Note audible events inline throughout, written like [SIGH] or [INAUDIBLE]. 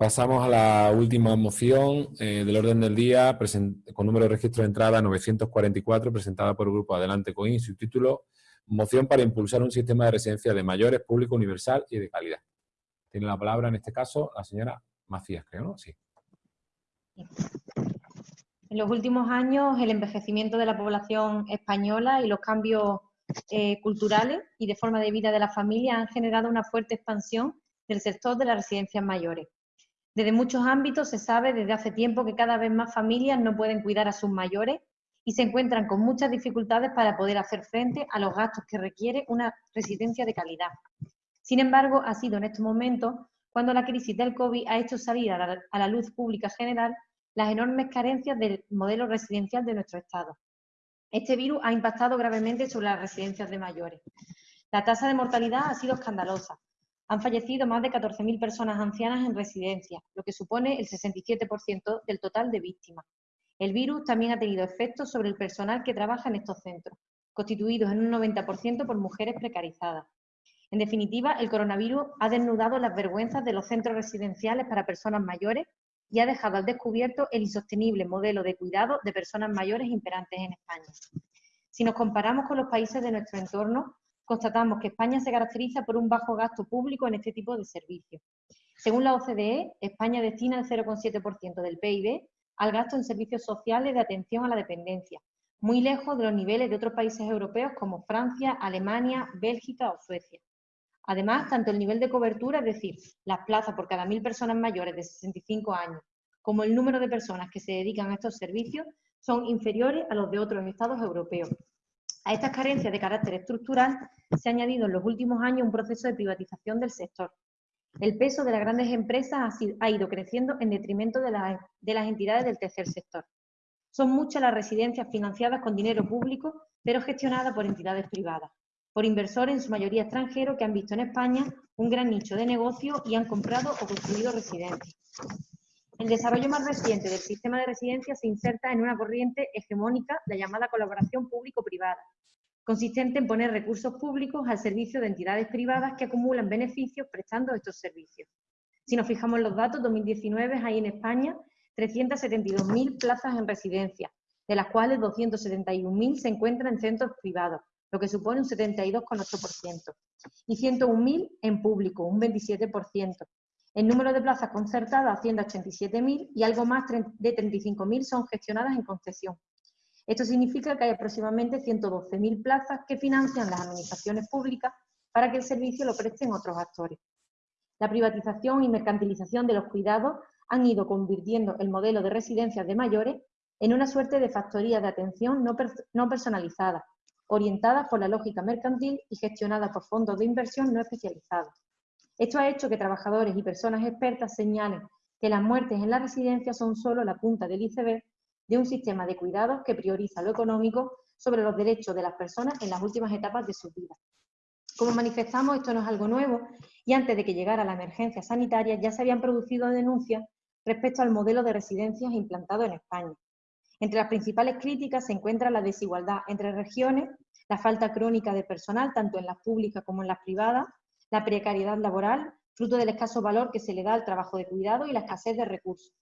Pasamos a la última moción eh, del orden del día, con número de registro de entrada 944, presentada por el Grupo Adelante Coin, su título, Moción para impulsar un sistema de residencia de mayores, público, universal y de calidad. Tiene la palabra, en este caso, la señora Macías, creo, ¿no? Sí. En los últimos años, el envejecimiento de la población española y los cambios eh, culturales y de forma de vida de la familia han generado una fuerte expansión del sector de las residencias mayores. Desde muchos ámbitos se sabe desde hace tiempo que cada vez más familias no pueden cuidar a sus mayores y se encuentran con muchas dificultades para poder hacer frente a los gastos que requiere una residencia de calidad. Sin embargo, ha sido en estos momentos cuando la crisis del COVID ha hecho salir a la, a la luz pública general las enormes carencias del modelo residencial de nuestro Estado. Este virus ha impactado gravemente sobre las residencias de mayores. La tasa de mortalidad ha sido escandalosa, han fallecido más de 14.000 personas ancianas en residencia, lo que supone el 67% del total de víctimas. El virus también ha tenido efectos sobre el personal que trabaja en estos centros, constituidos en un 90% por mujeres precarizadas. En definitiva, el coronavirus ha desnudado las vergüenzas de los centros residenciales para personas mayores y ha dejado al descubierto el insostenible modelo de cuidado de personas mayores imperantes en España. Si nos comparamos con los países de nuestro entorno, constatamos que España se caracteriza por un bajo gasto público en este tipo de servicios. Según la OCDE, España destina el 0,7% del PIB al gasto en servicios sociales de atención a la dependencia, muy lejos de los niveles de otros países europeos como Francia, Alemania, Bélgica o Suecia. Además, tanto el nivel de cobertura, es decir, las plazas por cada mil personas mayores de 65 años, como el número de personas que se dedican a estos servicios, son inferiores a los de otros estados europeos. A estas carencias de carácter estructural se ha añadido en los últimos años un proceso de privatización del sector. El peso de las grandes empresas ha, ido creciendo en detrimento de, las entidades del tercer sector. Son muchas las residencias financiadas con dinero público, pero gestionadas por entidades privadas, por inversores en su mayoría extranjeros que han visto en España un gran nicho de negocio y han comprado o construido residencias. El desarrollo más reciente del sistema de residencias se inserta en una corriente hegemónica, la llamada colaboración público-privada, consistente en poner recursos públicos al servicio de entidades privadas que acumulan beneficios prestando estos servicios. Si nos fijamos en los datos, 2019 hay en España 372.000 plazas en residencia, de las cuales 271.000 se encuentran en centros privados, lo que supone un 72,8%, y 101.000 en público, un 27%. El número de plazas concertadas asciende a 87.000 y algo más de 35.000 son gestionadas en concesión. Esto significa que hay aproximadamente 112.000 plazas que financian las administraciones públicas para que el servicio lo presten otros actores. La privatización y mercantilización de los cuidados han ido convirtiendo el modelo de residencias de mayores en una suerte de factoría de atención no, no personalizada, orientada por la lógica mercantil y gestionada por fondos de inversión no especializados. Esto ha hecho que trabajadores y personas expertas señalen que las muertes en la residencia son solo la punta del iceberg de un sistema de cuidados que prioriza lo económico sobre los derechos de las personas en las últimas etapas de su vida. Como manifestamos, esto no es algo nuevo y antes de que llegara la emergencia sanitaria ya se habían producido denuncias respecto al modelo de residencias implantado en España. Entre las principales críticas se encuentra la desigualdad entre regiones, la falta crónica de personal, tanto en las públicas como en las privadas, la precariedad laboral, fruto del escaso valor que se le da al trabajo de cuidado y la escasez de recursos.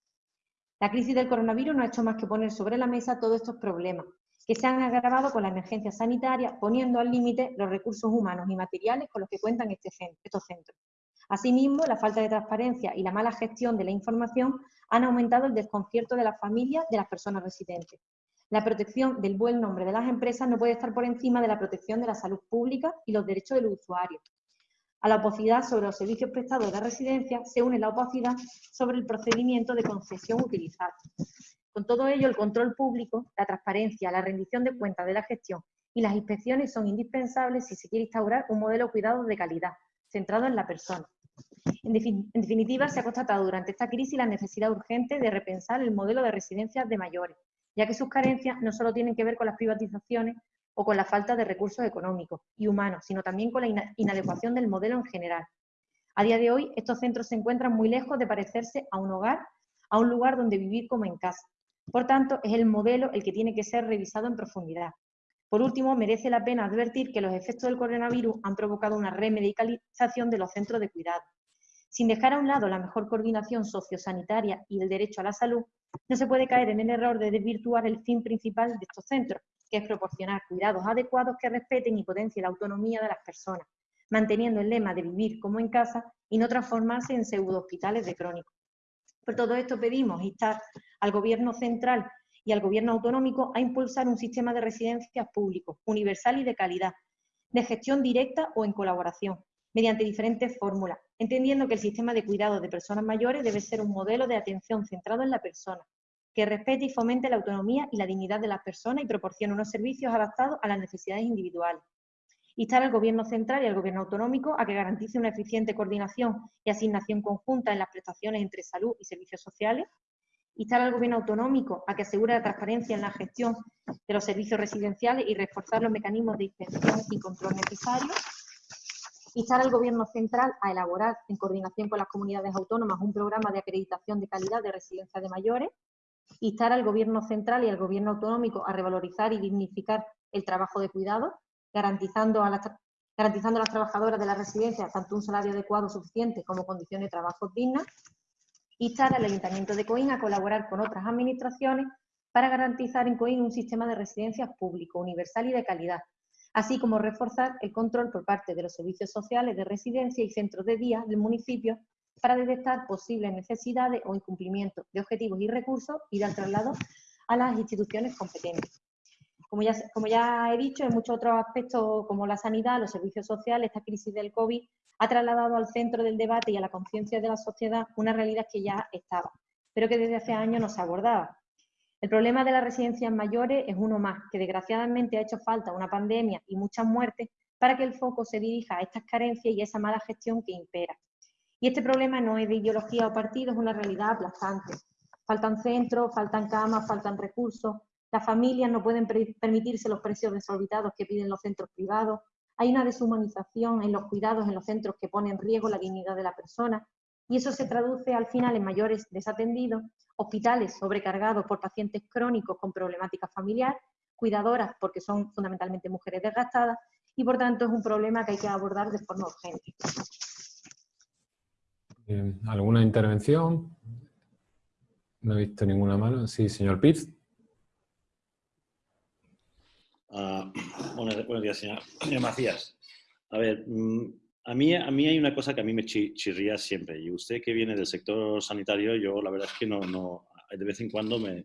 La crisis del coronavirus no ha hecho más que poner sobre la mesa todos estos problemas, que se han agravado con la emergencia sanitaria, poniendo al límite los recursos humanos y materiales con los que cuentan este estos centros. Asimismo, la falta de transparencia y la mala gestión de la información han aumentado el desconcierto de las familias de las personas residentes. La protección del buen nombre de las empresas no puede estar por encima de la protección de la salud pública y los derechos de los usuarios. A la opacidad sobre los servicios prestados de residencia se une la opacidad sobre el procedimiento de concesión utilizado. Con todo ello, el control público, la transparencia, la rendición de cuentas de la gestión y las inspecciones son indispensables si se quiere instaurar un modelo de de calidad, centrado en la persona. En, definitiva, se ha constatado durante esta crisis la necesidad urgente de repensar el modelo de residencias de mayores, ya que sus carencias no solo tienen que ver con las privatizaciones o con la falta de recursos económicos y humanos, sino también con la inadecuación del modelo en general. A día de hoy, estos centros se encuentran muy lejos de parecerse a un hogar, a un lugar donde vivir como en casa. Por tanto, es el modelo el que tiene que ser revisado en profundidad. Por último, merece la pena advertir que los efectos del coronavirus han provocado una remedicalización de los centros de cuidado. Sin dejar a un lado la mejor coordinación sociosanitaria y el derecho a la salud, no se puede caer en el error de desvirtuar el fin principal de estos centros, que es proporcionar cuidados adecuados que respeten y potencien la autonomía de las personas, manteniendo el lema de vivir como en casa y no transformarse en pseudo hospitales de crónicos. Por todo esto pedimos instar al Gobierno central y al Gobierno autonómico a impulsar un sistema de residencias públicos, universal y de calidad, de gestión directa o en colaboración, mediante diferentes fórmulas, entendiendo que el sistema de cuidado de personas mayores debe ser un modelo de atención centrado en la persona, que respete y fomente la autonomía y la dignidad de las personas y proporcione unos servicios adaptados a las necesidades individuales. Instar al Gobierno central y al Gobierno autonómico a que garantice una eficiente coordinación y asignación conjunta en las prestaciones entre salud y servicios sociales. Instar al Gobierno autonómico a que asegure la transparencia en la gestión de los servicios residenciales y reforzar los mecanismos de inspección y control necesarios Instar al Gobierno central a elaborar, en coordinación con las comunidades autónomas, un programa de acreditación de calidad de residencia de mayores. Instar al Gobierno central y al Gobierno autonómico a revalorizar y dignificar el trabajo de cuidado, garantizando a las, garantizando a las trabajadoras de la residencia tanto un salario adecuado suficiente como condiciones de trabajo dignas. Instar al Ayuntamiento de Coín a colaborar con otras administraciones para garantizar en Coín un sistema de residencias público, universal y de calidad, así como reforzar el control por parte de los servicios sociales de residencia y centros de día del municipio para detectar posibles necesidades o incumplimientos de objetivos y recursos y dar traslado a las instituciones competentes. Como ya, como ya he dicho, en muchos otros aspectos como la sanidad, los servicios sociales, esta crisis del COVID ha trasladado al centro del debate y a la conciencia de la sociedad una realidad que ya estaba, pero que desde hace años no se abordaba, el problema de las residencias mayores es uno más, que desgraciadamente ha hecho falta una pandemia y muchas muertes para que el foco se dirija a estas carencias y a esa mala gestión que impera. Y este problema no es de ideología o partido, es una realidad aplastante. Faltan centros, faltan camas, faltan recursos, las familias no pueden permitirse los precios desorbitados que piden los centros privados, hay una deshumanización en los cuidados en los centros que pone en riesgo la dignidad de la persona, y eso se traduce al final en mayores desatendidos, hospitales sobrecargados por pacientes crónicos con problemática familiar, cuidadoras porque son fundamentalmente mujeres desgastadas y por tanto es un problema que hay que abordar de forma urgente. ¿Alguna intervención? No he visto ninguna mano. Sí, señor Pitts. [CLEARS THROAT] Uh, buenos, días, [CLEARS THROAT] señor, Macías. A ver, mm, a mí, a mí hay una cosa que a mí me chirría siempre, y usted que viene del sector sanitario, yo la verdad es que no, no de vez en cuando me,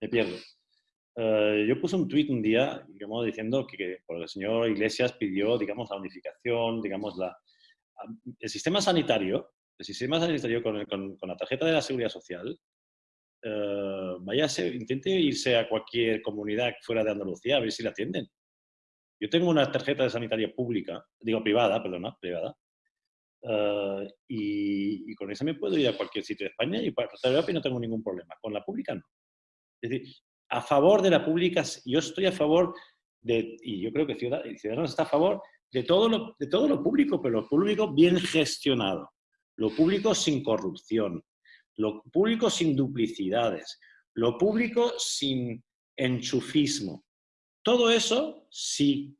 me, pierdo. Eh, yo puse un tuit un día, digamos, diciendo que, el señor Iglesias pidió, digamos, la unificación, digamos, la, el sistema sanitario, el sistema sanitario con, con, la tarjeta de la seguridad social, eh, vaya intente irse a cualquier comunidad fuera de Andalucía a ver si la atienden. Yo tengo una tarjeta de sanitaria pública, digo privada, perdona, privada, eh, y, con esa me puedo ir a cualquier sitio de España y para y no tengo ningún problema. Con la pública no. Es decir, a favor de la pública, yo estoy a favor de, y yo creo que Ciudadanos está a favor de todo, lo, de todo lo público, pero lo público bien gestionado, lo público sin corrupción, lo público sin duplicidades, lo público sin enchufismo. Todo eso sí.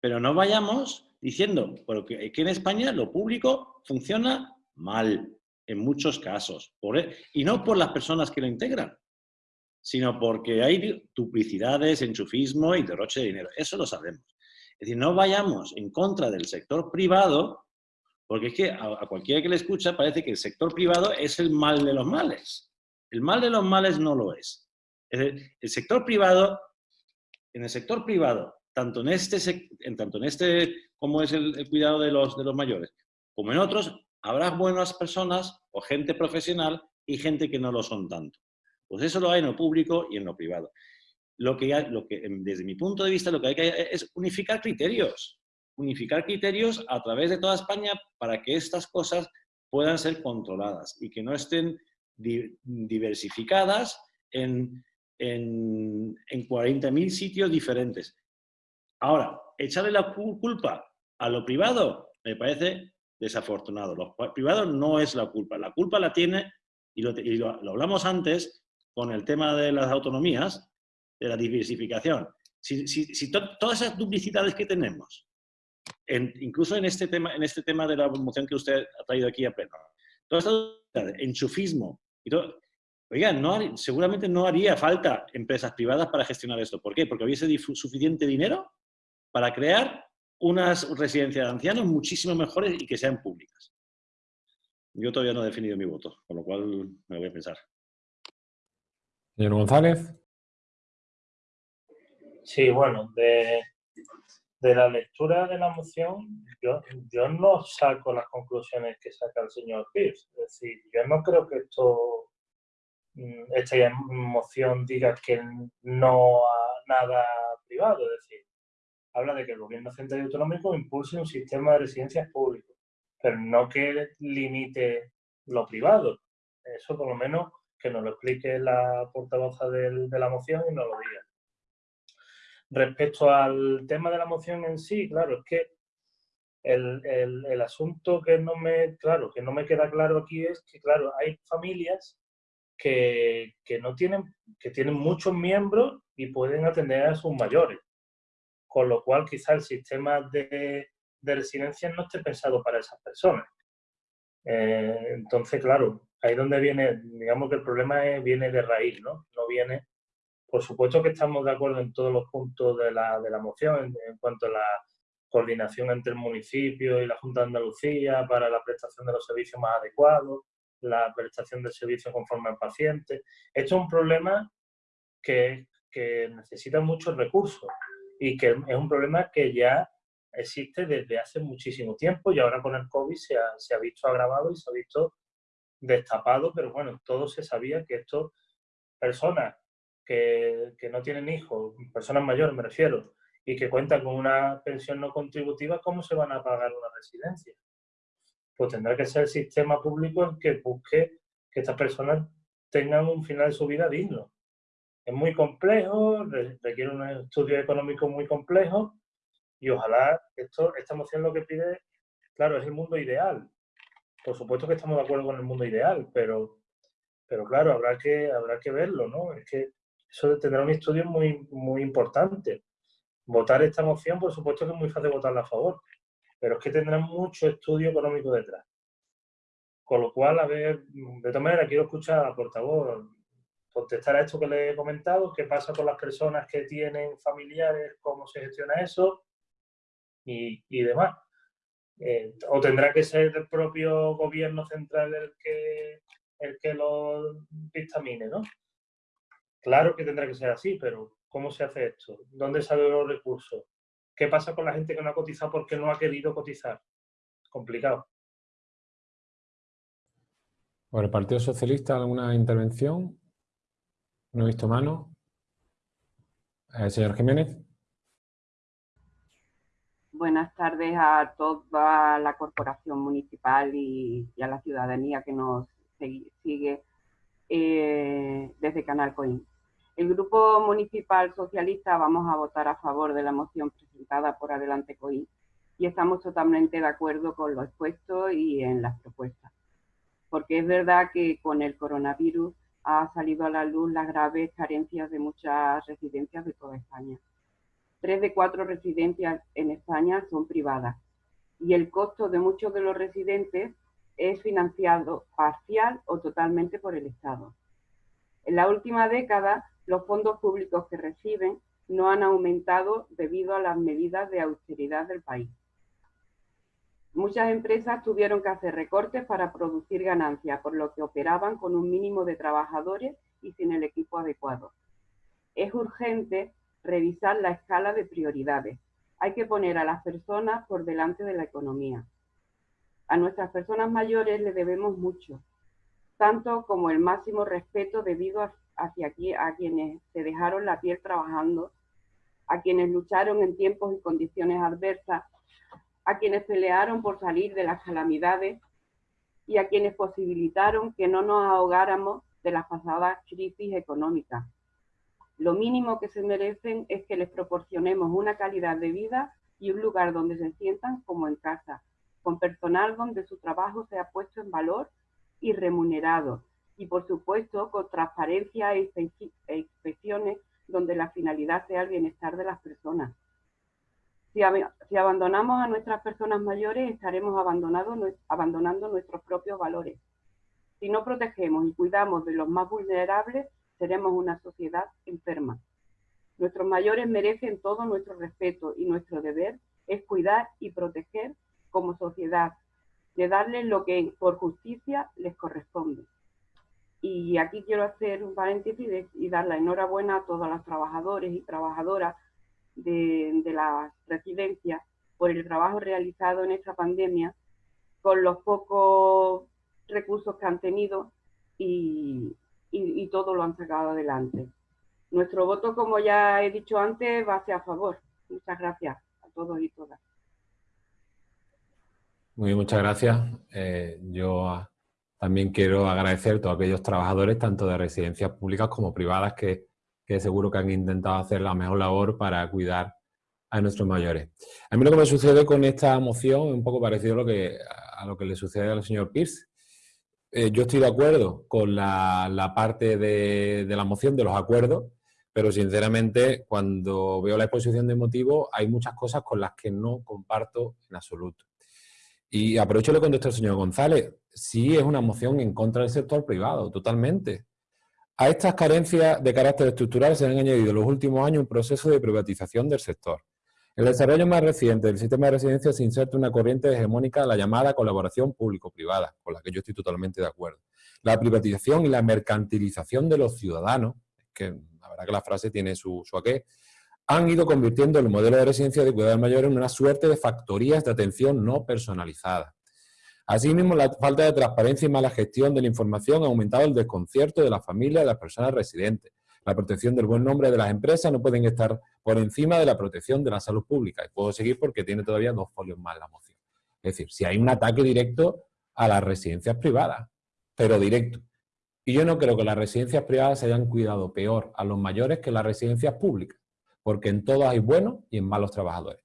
Pero no vayamos diciendo, porque que en España lo público funciona mal, en muchos casos. E, y no por las personas que lo integran, sino porque hay duplicidades, enchufismo y derroche de dinero. Eso lo sabemos. Es decir, no vayamos en contra del sector privado, porque es que a, cualquiera que le escucha parece que el sector privado es el mal de los males. El mal de los males no lo es. es decir, el sector privado en el sector privado, tanto en este, en, tanto en este como es el, cuidado de los, de los mayores, como en otros, habrá buenas personas o gente profesional y gente que no lo son tanto. Pues eso lo hay en lo público y en lo privado. Lo que, lo que desde mi punto de vista, lo que hay que es unificar criterios. Unificar criterios a través de toda España para que estas cosas puedan ser controladas y que no estén diversificadas en en, en 40.000 sitios diferentes. Ahora, echarle la culpa a lo privado me parece desafortunado. Lo privado no es la culpa. La culpa la tiene, y lo, hablamos antes con el tema de las autonomías, de la diversificación. Si, todas esas duplicidades que tenemos incluso en este, tema, en este tema de la moción que usted ha traído aquí a pleno, todo esto enchufismo y todo, oigan, seguramente no haría falta empresas privadas para gestionar esto. ¿Por qué? Porque hubiese suficiente dinero para crear unas residencias de ancianos muchísimo mejores y que sean públicas. Yo todavía no he definido mi voto, con lo cual me voy a pensar. Señor González. Sí, bueno, de, la lectura de la moción, yo, yo no saco las conclusiones que saca el señor Pierce. Es decir, yo no creo que esto mm, esta moción diga que no a nada privado. Es decir, habla de que el gobierno central y autonómico impulse un sistema de residencias públicas, pero no que limite lo privado. Eso por lo menos que nos lo explique la portavoza de la moción y nos lo diga. Respecto al tema de la moción en sí, claro, es que el, el, asunto que no me, claro, que no me queda claro aquí es que, claro, hay familias que, que, no tienen, que tienen muchos miembros y pueden atender a sus mayores. Con lo cual, quizá el sistema de, de residencia no esté pensado para esas personas. Eh, entonces, claro, ahí donde viene, digamos que el problema viene de raíz, ¿no? No viene por supuesto que estamos de acuerdo en todos los puntos de la, de la moción en, cuanto a la coordinación entre el municipio y la Junta de Andalucía para la prestación de los servicios más adecuados, la prestación del servicio conforme al paciente. Esto es un problema que, que necesita muchos recursos y que es un problema que ya existe desde hace muchísimo tiempo y ahora con el COVID se ha, se ha visto agravado y se ha visto destapado, pero bueno, todo se sabía que esto, personas que, no tienen hijos, personas mayores me refiero, y que cuentan con una pensión no contributiva, ¿cómo se van a pagar una residencia? Pues tendrá que ser el sistema público el que busque que estas personas tengan un final de su vida digno. Es muy complejo, requiere un estudio económico muy complejo y ojalá esto, esta moción lo que pide, claro, es el mundo ideal. Por supuesto que estamos de acuerdo con el mundo ideal, pero, pero claro, habrá que, habrá que verlo, ¿no? Es que eso tendrá un estudio muy, muy importante. Votar esta moción, por supuesto que es muy fácil votarla a favor, pero es que tendrá mucho estudio económico detrás. Con lo cual, a ver, de todas maneras, quiero escuchar a la portavoz contestar a esto que le he comentado, qué pasa con las personas que tienen familiares, cómo se gestiona eso y, y demás. Eh, o tendrá que ser el propio gobierno central el que, el que lo dictamine, ¿no? Claro que tendrá que ser así, pero ¿cómo se hace esto? ¿Dónde salen los recursos? ¿Qué pasa con la gente que no ha cotizado porque no ha querido cotizar? Complicado. Por el Partido Socialista, ¿alguna intervención? No he visto mano. Eh, señor Jiménez. Buenas tardes a toda la corporación municipal y, a la ciudadanía que nos sigue eh, desde Canal Coin. El Grupo Municipal Socialista vamos a votar a favor de la moción presentada por Adelante COI y estamos totalmente de acuerdo con lo expuesto y en las propuestas. Porque es verdad que con el coronavirus ha salido a la luz las graves carencias de muchas residencias de toda España. Tres de cuatro residencias en España son privadas y el costo de muchos de los residentes es financiado parcial o totalmente por el Estado. En la última década, los fondos públicos que reciben no han aumentado debido a las medidas de austeridad del país. Muchas empresas tuvieron que hacer recortes para producir ganancias, por lo que operaban con un mínimo de trabajadores y sin el equipo adecuado. Es urgente revisar la escala de prioridades. Hay que poner a las personas por delante de la economía. A nuestras personas mayores le debemos mucho, tanto como el máximo respeto debido a hacia aquí a quienes se dejaron la piel trabajando, a quienes lucharon en tiempos y condiciones adversas, a quienes pelearon por salir de las calamidades y a quienes posibilitaron que no nos ahogáramos de las pasadas crisis económicas. Lo mínimo que se merecen es que les proporcionemos una calidad de vida y un lugar donde se sientan como en casa, con personal donde su trabajo sea puesto en valor y remunerado, y por supuesto con transparencia e, e inspecciones donde la finalidad sea el bienestar de las personas. Si, abandonamos a nuestras personas mayores, estaremos abandonando nuestros propios valores. Si no protegemos y cuidamos de los más vulnerables, seremos una sociedad enferma. Nuestros mayores merecen todo nuestro respeto y nuestro deber es cuidar y proteger como sociedad, de darles lo que por justicia les corresponde. Y aquí quiero hacer un paréntesis y dar la enhorabuena a todos los trabajadores y trabajadoras de, la residencia por el trabajo realizado en esta pandemia con los pocos recursos que han tenido y, todo lo han sacado adelante. Nuestro voto, como ya he dicho antes, va a ser a favor. Muchas gracias a todos y todas. Muy muchas gracias. Eh, yo también quiero agradecer a todos aquellos trabajadores, tanto de residencias públicas como privadas, que seguro que han intentado hacer la mejor labor para cuidar a nuestros mayores. A mí lo que me sucede con esta moción es un poco parecido a lo que, le sucede al señor Pierce. Eh, yo estoy de acuerdo con la, parte de, de, la moción, de los acuerdos, pero sinceramente cuando veo la exposición de motivos hay muchas cosas con las que no comparto en absoluto. Y aprovecho lo que contestó el señor González. Sí es una moción en contra del sector privado, totalmente. A estas carencias de carácter estructural se han añadido en los últimos años un proceso de privatización del sector. El desarrollo más reciente del sistema de residencia se inserta una corriente hegemónica, la llamada colaboración público-privada, con la que yo estoy totalmente de acuerdo. La privatización y la mercantilización de los ciudadanos, que la verdad que la frase tiene su, su aqué, han ido convirtiendo el modelo de residencia de cuidados mayores en una suerte de factorías de atención no personalizada. Asimismo, la falta de transparencia y mala gestión de la información ha aumentado el desconcierto de la familia y de las personas residentes. La protección del buen nombre de las empresas no pueden estar por encima de la protección de la salud pública. Y puedo seguir porque tiene todavía dos folios más la moción. Es decir, si hay un ataque directo a las residencias privadas, pero directo. Y yo no creo que las residencias privadas se hayan cuidado peor a los mayores que las residencias públicas, porque en todas hay buenos y en malos trabajadores.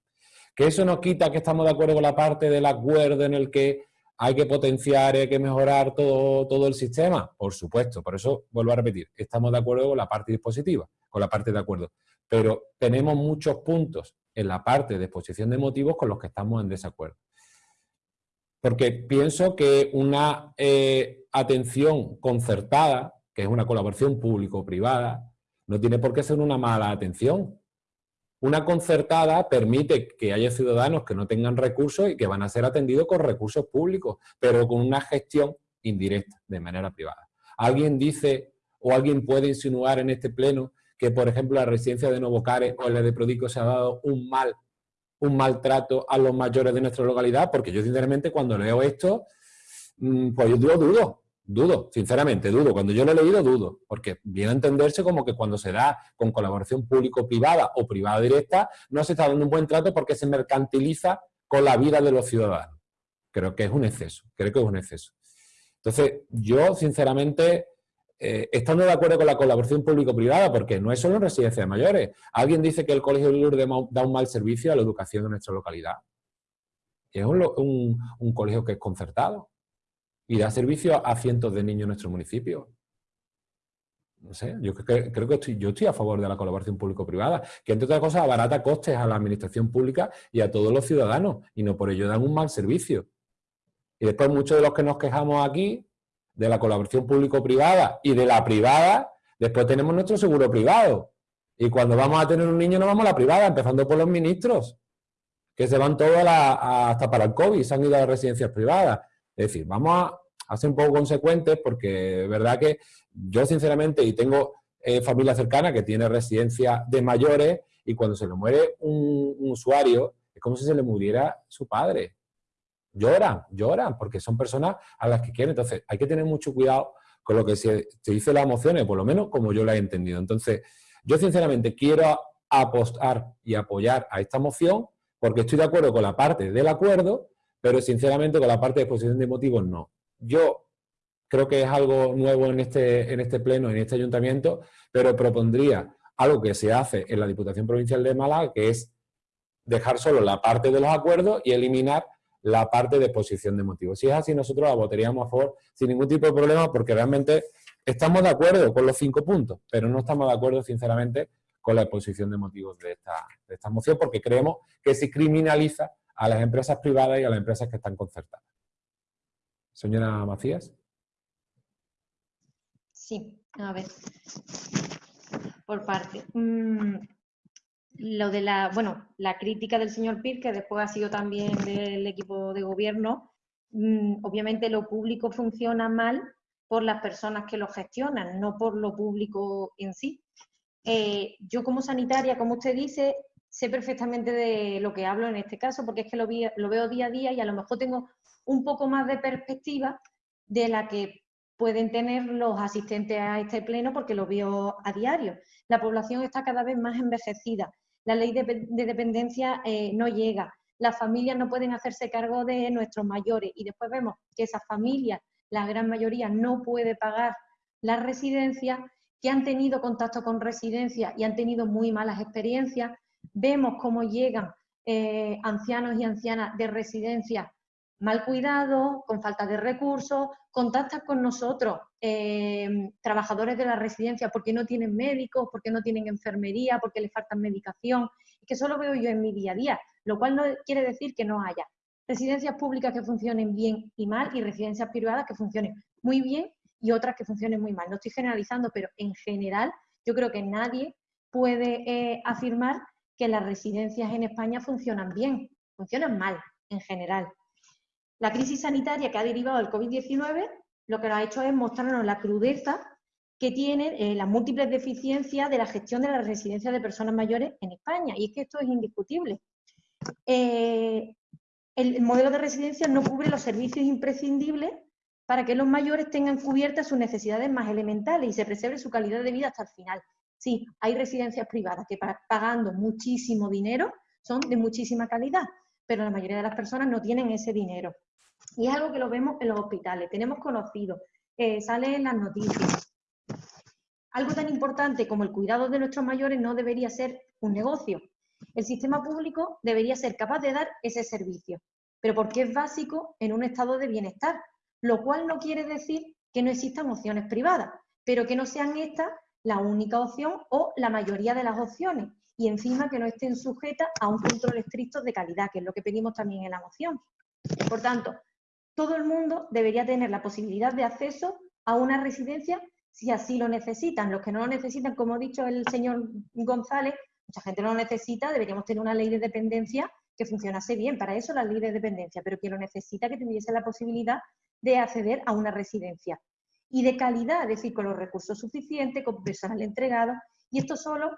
Que eso no quita que estamos de acuerdo con la parte del acuerdo en el que ¿Hay que potenciar, hay que mejorar todo, todo el sistema? Por supuesto, por eso vuelvo a repetir, estamos de acuerdo con la parte dispositiva, con la parte de acuerdo, pero tenemos muchos puntos en la parte de exposición de motivos con los que estamos en desacuerdo. Porque pienso que una eh, atención concertada, que es una colaboración público-privada, no tiene por qué ser una mala atención. Una concertada permite que haya ciudadanos que no tengan recursos y que van a ser atendidos con recursos públicos, pero con una gestión indirecta, de manera privada. ¿Alguien dice o alguien puede insinuar en este pleno que, por ejemplo, la residencia de Novocares o la de Prodico se ha dado un mal un maltrato a los mayores de nuestra localidad? Porque yo, sinceramente, cuando leo esto, mm, pues yo dudo, Dudo, sinceramente, dudo. Cuando yo lo he leído, dudo, porque viene a entenderse como que cuando se da con colaboración público-privada o privada directa, no se está dando un buen trato porque se mercantiliza con la vida de los ciudadanos. Creo que es un exceso, creo que es un exceso. Entonces, yo, sinceramente, eh, estando de acuerdo con la colaboración público-privada, porque no es solo en residencias de mayores. Alguien dice que el Colegio de Lourdes da un mal servicio a la educación de nuestra localidad. Es un colegio que es concertado y da servicio a cientos de niños en nuestro municipio. No sé, yo creo que estoy, yo estoy a favor de la colaboración público-privada, que entre otras cosas abarata costes a la administración pública y a todos los ciudadanos, y no por ello dan un mal servicio. Y después muchos de los que nos quejamos aquí de la colaboración público-privada y de la privada, después tenemos nuestro seguro privado. Y cuando vamos a tener un niño no vamos a la privada, empezando por los ministros, que se van todos hasta para el COVID, se han ido a las residencias privadas. Es decir, vamos a, ser un poco consecuentes porque es verdad que yo sinceramente, y tengo eh, familia cercana que tiene residencia de mayores y cuando se le muere un, usuario es como si se le muriera su padre. Lloran, lloran, porque son personas a las que quieren. Entonces, hay que tener mucho cuidado con lo que se, dice las emociones, por lo menos como yo la he entendido. Entonces, yo sinceramente quiero apostar y apoyar a esta moción porque estoy de acuerdo con la parte del acuerdo, pero sinceramente con la parte de exposición de motivos no. Yo creo que es algo nuevo en este, en este pleno, en este ayuntamiento, pero propondría algo que se hace en la Diputación Provincial de Málaga, que es dejar solo la parte de los acuerdos y eliminar la parte de exposición de motivos. Si es así, nosotros la votaríamos a favor sin ningún tipo de problema, porque realmente estamos de acuerdo con los cinco puntos, pero no estamos de acuerdo, sinceramente, con la exposición de motivos de esta, de esta moción, porque creemos que se criminaliza a las empresas privadas y a las empresas que están concertadas. Señora Macías. Sí, a ver. Por parte. Mm, lo de la, bueno, la crítica del señor Pir, que después ha sido también del equipo de gobierno, mm, obviamente lo público funciona mal por las personas que lo gestionan, no por lo público en sí. Eh, yo como sanitaria, como usted dice, sé perfectamente de lo que hablo en este caso, porque es que lo, veo día a día y a lo mejor tengo un poco más de perspectiva de la que pueden tener los asistentes a este pleno porque lo veo a diario. La población está cada vez más envejecida, la ley de, dependencia eh, no llega, las familias no pueden hacerse cargo de nuestros mayores y después vemos que esas familias, la gran mayoría, no puede pagar las residencias, que han tenido contacto con residencias y han tenido muy malas experiencias. Vemos cómo llegan eh, ancianos y ancianas de residencias mal cuidado, con falta de recursos, contactan con nosotros eh, trabajadores de la residencia porque no tienen médicos, porque no tienen enfermería, porque les falta medicación, que eso lo veo yo en mi día a día, lo cual no quiere decir que no haya residencias públicas que funcionen bien y mal y residencias privadas que funcionen muy bien y otras que funcionen muy mal. No estoy generalizando, pero en general yo creo que nadie puede eh, afirmar que las residencias en España funcionan bien, funcionan mal en general. La crisis sanitaria que ha derivado del COVID-19 lo que nos ha hecho es mostrarnos la crudeza que tienen eh, las múltiples deficiencias de la gestión de las residencias de personas mayores en España. Y es que esto es indiscutible. Eh, el modelo de residencia no cubre los servicios imprescindibles para que los mayores tengan cubiertas sus necesidades más elementales y se preserve su calidad de vida hasta el final. Sí, hay residencias privadas que pagando muchísimo dinero son de muchísima calidad, pero la mayoría de las personas no tienen ese dinero. Y es algo que lo vemos en los hospitales, tenemos conocido, eh, sale en las noticias. Algo tan importante como el cuidado de nuestros mayores no debería ser un negocio. El sistema público debería ser capaz de dar ese servicio, pero porque es básico en un estado de bienestar, lo cual no quiere decir que no existan opciones privadas, pero que no sean estas la única opción o la mayoría de las opciones, y encima que no estén sujetas a un control estricto de calidad, que es lo que pedimos también en la moción. Por tanto, todo el mundo debería tener la posibilidad de acceso a una residencia si así lo necesitan. Los que no lo necesitan, como ha dicho el señor González, mucha gente no lo necesita, deberíamos tener una ley de dependencia que funcionase bien. Para eso la ley de dependencia, pero quien lo necesita que tuviese la posibilidad de acceder a una residencia. Y de calidad, es decir, con los recursos suficientes, con personal entregado. Y esto solo,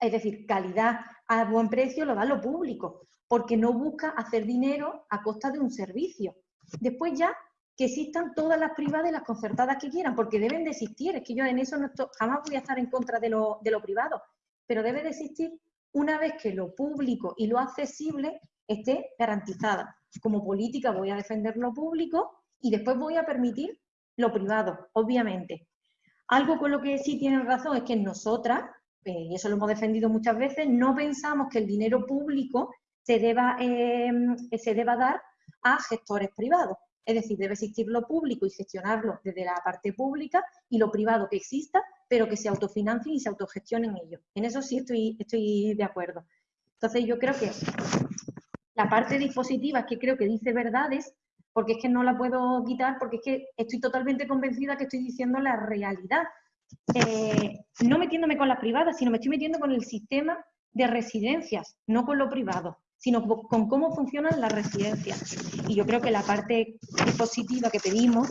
es decir, calidad a buen precio lo da lo público porque no busca hacer dinero a costa de un servicio. Después ya que existan todas las privadas y las concertadas que quieran, porque deben de existir. Es que yo en eso no jamás voy a estar en contra de lo, de lo privado, pero debe de existir una vez que lo público y lo accesible esté garantizada. Como política voy a defender lo público y después voy a permitir lo privado, obviamente. Algo con lo que sí tienen razón es que nosotras, eh, y eso lo hemos defendido muchas veces, no pensamos que el dinero público se deba, em, se deba dar a gestores privados. Es decir, debe existir lo público y gestionarlo desde la parte pública y lo privado que exista, pero que se autofinancien y se autogestionen ellos. En eso sí estoy, estoy de acuerdo. Entonces yo creo que la parte dispositiva que creo que dice verdades, porque es que no la puedo quitar, porque es que estoy totalmente convencida que estoy diciendo la realidad. Eh, no metiéndome con las privadas, sino me estoy metiendo con el sistema de residencias, no con lo privado sino con cómo funcionan las residencias. Y yo creo que la parte positiva que pedimos,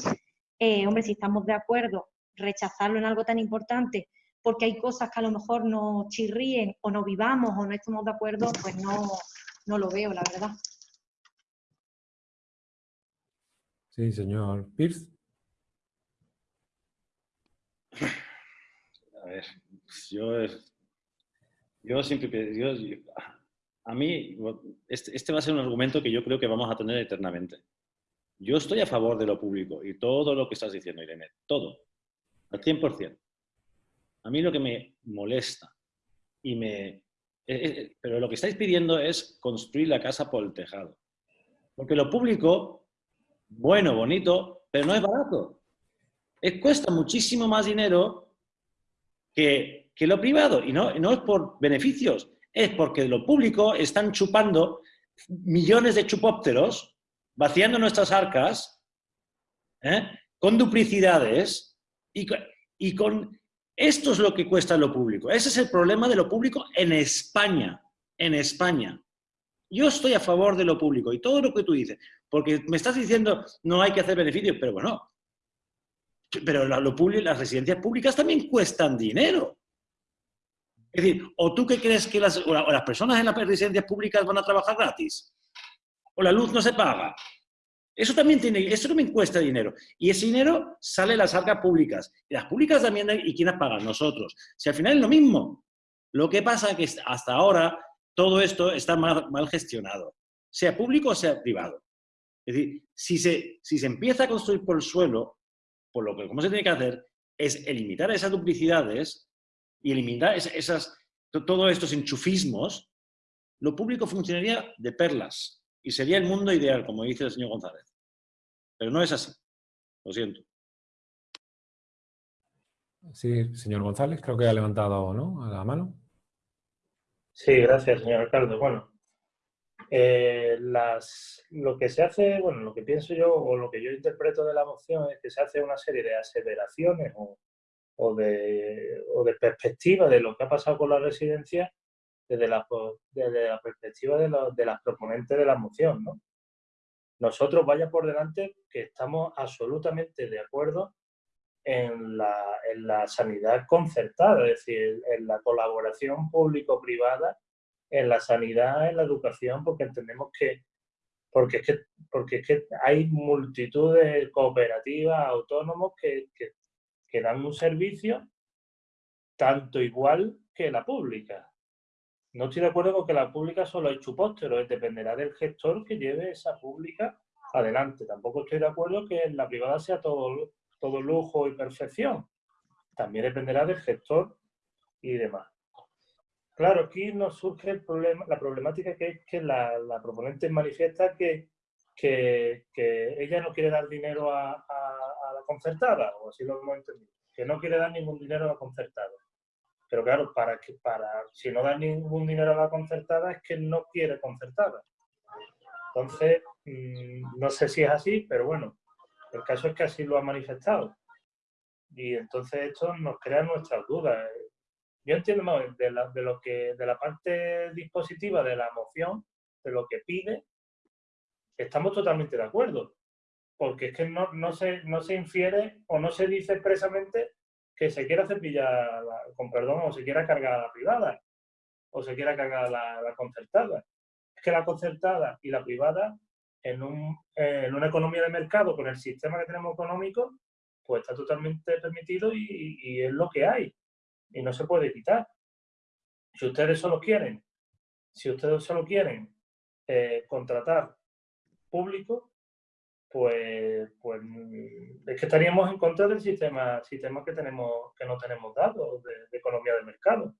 eh, hombre, si estamos de acuerdo, rechazarlo en algo tan importante, porque hay cosas que a lo mejor nos chirríen o no vivamos o no estamos de acuerdo, pues no, no lo veo, la verdad. Sí, señor Pierce. A ver, yo, yo siempre, yo, a mí, este, este, va a ser un argumento que yo creo que vamos a tener eternamente. Yo estoy a favor de lo público y todo lo que estás diciendo, Irene, todo, al 100%. A mí lo que me molesta y me... Eh, eh, pero lo que estáis pidiendo es construir la casa por el tejado. Porque lo público, bueno, bonito, pero no es barato. cuesta muchísimo más dinero que que lo privado, y no, no es por beneficios, es porque lo público están chupando millones de chupópteros, vaciando nuestras arcas, ¿eh? con duplicidades, y, y con... Esto es lo que cuesta lo público. Ese es el problema de lo público en España. En España. Yo estoy a favor de lo público y todo lo que tú dices, porque me estás diciendo no hay que hacer beneficios, pero bueno, pero lo público, las residencias públicas también cuestan dinero. Es decir, ¿o tú qué crees que las, las personas en las residencias públicas van a trabajar gratis? ¿O la luz no se paga? Eso también, tiene, eso también cuesta dinero. Y ese dinero sale de las arcas públicas. Y las públicas también, ¿y quiénes pagan? Nosotros. Si al final es lo mismo. Lo que pasa es que hasta ahora todo esto está mal gestionado, sea público o sea privado. Es decir, si se, si se empieza a construir por el suelo, por lo que ¿cómo se tiene que hacer es eliminar esas duplicidades y eliminar esas, todos estos enchufismos, lo público funcionaría de perlas y sería el mundo ideal, como dice el señor González. Pero no es así. Lo siento. Sí, señor González, creo que ha levantado ¿no? la mano. Sí, gracias, señor alcalde. Bueno, eh, lo que se hace, bueno, lo que pienso yo o lo que yo interpreto de la moción es que se hace una serie de aseveraciones o, de, o de perspectiva de lo que ha pasado con la residencia desde la, desde la perspectiva de, de las proponentes de la moción. ¿no? Nosotros, vaya por delante, que estamos absolutamente de acuerdo en la, en la sanidad concertada, es decir, en la colaboración público-privada en la sanidad, en la educación, porque entendemos que porque es que, porque es que hay multitud de cooperativas, autónomos que, que, dan un servicio tanto igual que la pública. No estoy de acuerdo con que la pública solo hay chupósteros, dependerá del gestor que lleve esa pública adelante. Tampoco estoy de acuerdo que la privada sea todo, todo lujo y perfección. También dependerá del gestor y demás. Claro, aquí nos surge el problema, la problemática que es que la, proponente manifiesta que, que, ella no quiere dar dinero a, la concertada, o así lo hemos entendido, que no quiere dar ningún dinero a la concertada. Pero claro, para que, para, si no da ningún dinero a la concertada es que no quiere concertada. Entonces, mm, no sé si es así, pero bueno, el caso es que así lo ha manifestado. Y entonces esto nos crea nuestras dudas yo entiendo de, la, de, lo que, de la parte dispositiva de la moción, de lo que pide, estamos totalmente de acuerdo. Porque es que no, no, se, no se infiere o no se dice expresamente que se quiera cepillar, con perdón, o se quiera cargar a la privada, o se quiera cargar a la, concertada. Es que la concertada y la privada, en, un, en una economía de mercado, con el sistema que tenemos económico, pues está totalmente permitido y es lo que hay y no se puede quitar. Si ustedes solo quieren, si ustedes solo quieren eh, contratar público, pues, pues es que estaríamos en contra del sistema, sistema que tenemos, que no tenemos datos de, economía de mercado.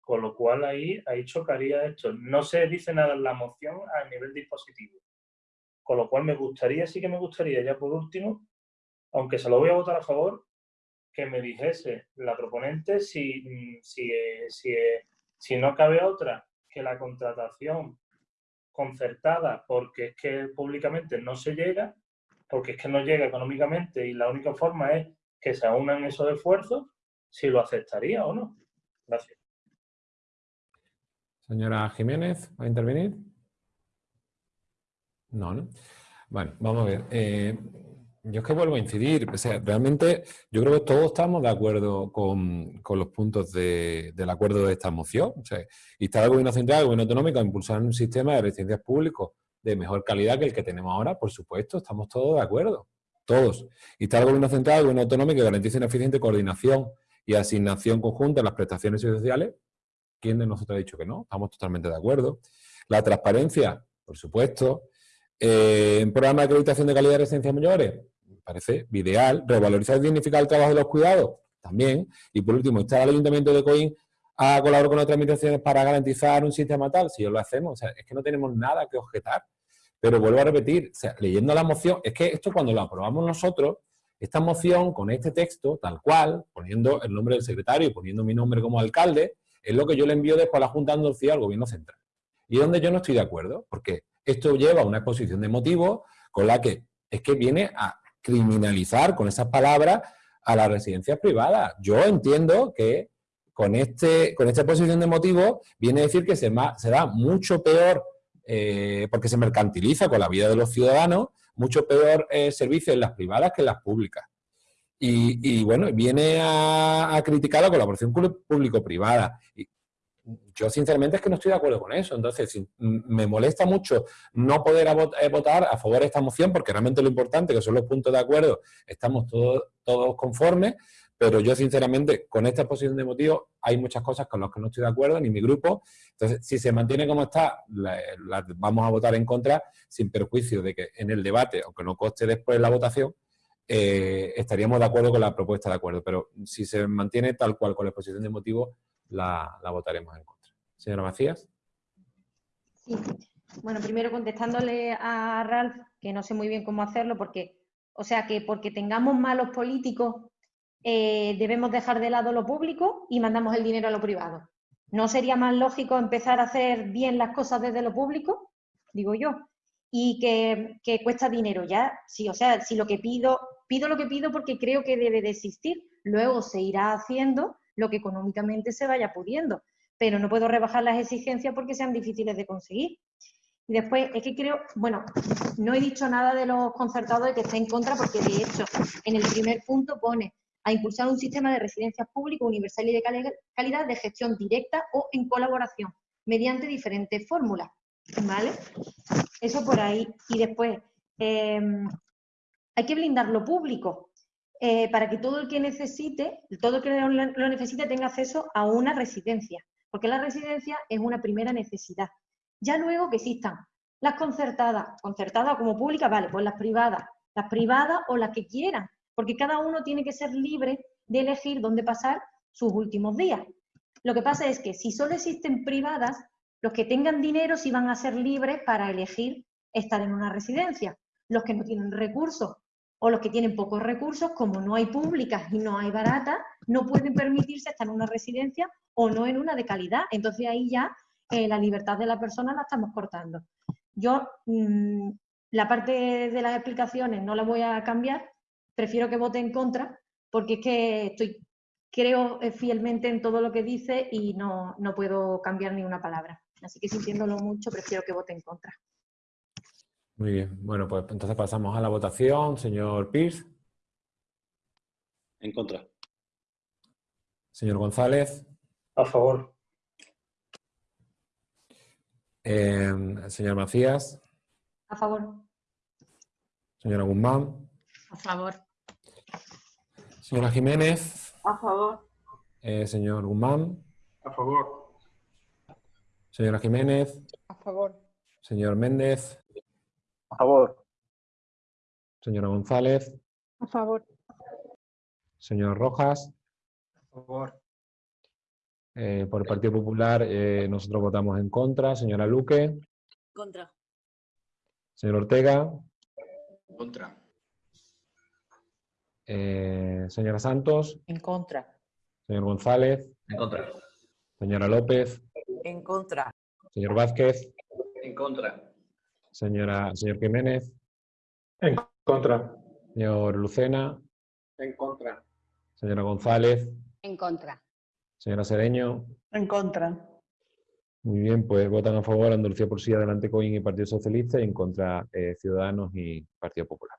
Con lo cual ahí, ahí chocaría esto. No se dice nada en la moción a nivel dispositivo. Con lo cual me gustaría, sí que me gustaría, ya por último, aunque se lo voy a votar a favor, que me dijese la proponente si, mm, si, si, si no cabe otra que la contratación concertada porque es que públicamente no se llega, porque es que no llega económicamente y la única forma es que se unan esos esfuerzos, si lo aceptaría o no. Gracias. Señora Jiménez, ¿va a intervenir? No, ¿no? Bueno, vamos a ver. Eh, yo es que vuelvo a incidir, realmente yo creo que todos estamos de acuerdo con, los puntos del acuerdo de esta moción. O sea, está el gobierno central, el gobierno autonómico a impulsar un sistema de residencias públicos de mejor calidad que el que tenemos ahora, por supuesto, estamos todos de acuerdo, todos. está el gobierno central, el gobierno autonómico que garantice una eficiente coordinación y asignación conjunta de las prestaciones sociales. ¿Quién de nosotros ha dicho que no? Estamos totalmente de acuerdo. La transparencia, por supuesto. Eh, en programa de acreditación de calidad de residencias mayores, parece ideal. Revalorizar y dignificar el trabajo de los cuidados, también. Y por último, estar al Ayuntamiento de Coín a colaborar con otras administraciones para garantizar un sistema tal, si lo hacemos, o sea, es que no tenemos nada que objetar. Pero vuelvo a repetir, leyendo la moción, es que esto cuando lo aprobamos nosotros, esta moción con este texto, tal cual, poniendo el nombre del secretario y poniendo mi nombre como alcalde, es lo que yo le envío después a la Junta de Andalucía al Gobierno Central. Y donde yo no estoy de acuerdo, porque esto lleva a una exposición de motivos con la que es que viene a criminalizar con esas palabras a las residencias privadas. Yo entiendo que con, este, con esta exposición de motivos viene a decir que se, se da mucho peor, eh, porque se mercantiliza con la vida de los ciudadanos, mucho peor eh, servicio en las privadas que en las públicas. Y, bueno, viene a, a, criticar la colaboración público-privada yo sinceramente es que no estoy de acuerdo con eso. Entonces, me molesta mucho no poder eh, votar a favor de esta moción, porque realmente lo importante, que son los puntos de acuerdo, estamos todos, todos conformes, pero yo sinceramente, con esta exposición de motivos, hay muchas cosas con las que no estoy de acuerdo, ni mi grupo. Entonces, si se mantiene como está, la, vamos a votar en contra, sin perjuicio de que en el debate, aunque no coste después la votación, eh, estaríamos de acuerdo con la propuesta de acuerdo. Pero si se mantiene tal cual con la exposición de motivos, la, votaremos en contra. Señora Macías. Sí. Bueno, primero contestándole a Ralph, que no sé muy bien cómo hacerlo, porque, o sea, que porque tengamos malos políticos, eh, debemos dejar de lado lo público y mandamos el dinero a lo privado. ¿No sería más lógico empezar a hacer bien las cosas desde lo público? Digo yo. Y que, que cuesta dinero ya. Sí, o sea, si lo que pido, pido lo que pido porque creo que debe de existir. Luego se irá haciendo lo que económicamente se vaya pudiendo, pero no puedo rebajar las exigencias porque sean difíciles de conseguir. Y después, es que creo, bueno, no he dicho nada de los concertados de que esté en contra, porque de hecho, en el primer punto pone a impulsar un sistema de residencias públicas universal y de calidad de gestión directa o en colaboración, mediante diferentes fórmulas, ¿vale? Eso por ahí. Y después, em, hay que blindar lo público. Eh, para que todo el que necesite, todo el que lo necesite tenga acceso a una residencia, porque la residencia es una primera necesidad. Ya luego que existan las concertadas, concertadas como públicas, vale, pues las privadas, las privadas o las que quieran, porque cada uno tiene que ser libre de elegir dónde pasar sus últimos días. Lo que pasa es que si solo existen privadas, los que tengan dinero sí van a ser libres para elegir estar en una residencia. Los que no tienen recursos o los que tienen pocos recursos, como no hay públicas y no hay baratas, no pueden permitirse estar en una residencia o no en una de calidad. Entonces ahí ya eh, la libertad de la persona la estamos cortando. Yo mm, la parte de las explicaciones no la voy a cambiar, prefiero que vote en contra, porque es que estoy, creo eh, fielmente en todo lo que dice y no, no puedo cambiar ni una palabra. Así que sintiéndolo mucho, prefiero que vote en contra. Muy bien. Bueno, pues entonces pasamos a la votación. Señor Pierce. En contra. Señor González. A favor. Em, señor Macías. A favor. Señora Guzmán. A favor. Señora Jiménez. A favor. Eh, señor Guzmán. A favor. Señora Jiménez. A favor. Señor Méndez. A favor. Señora González. A favor. Señor Rojas. A favor. Eh, por el Partido Popular eh, nosotros votamos en contra. Señora Luque. Contra. Señor Ortega. Contra. Eh, señora Santos. En contra. Señor González. En contra. Señora López. En contra. Señor Vázquez. En contra. Señora, señor Jiménez. En contra. Señor Lucena. En contra. Señora González. En contra. Señora Sereño. En contra. Muy bien, pues votan a favor Andalucía por sí, Adelante Coín y Partido Socialista y en contra eh, Ciudadanos y Partido Popular.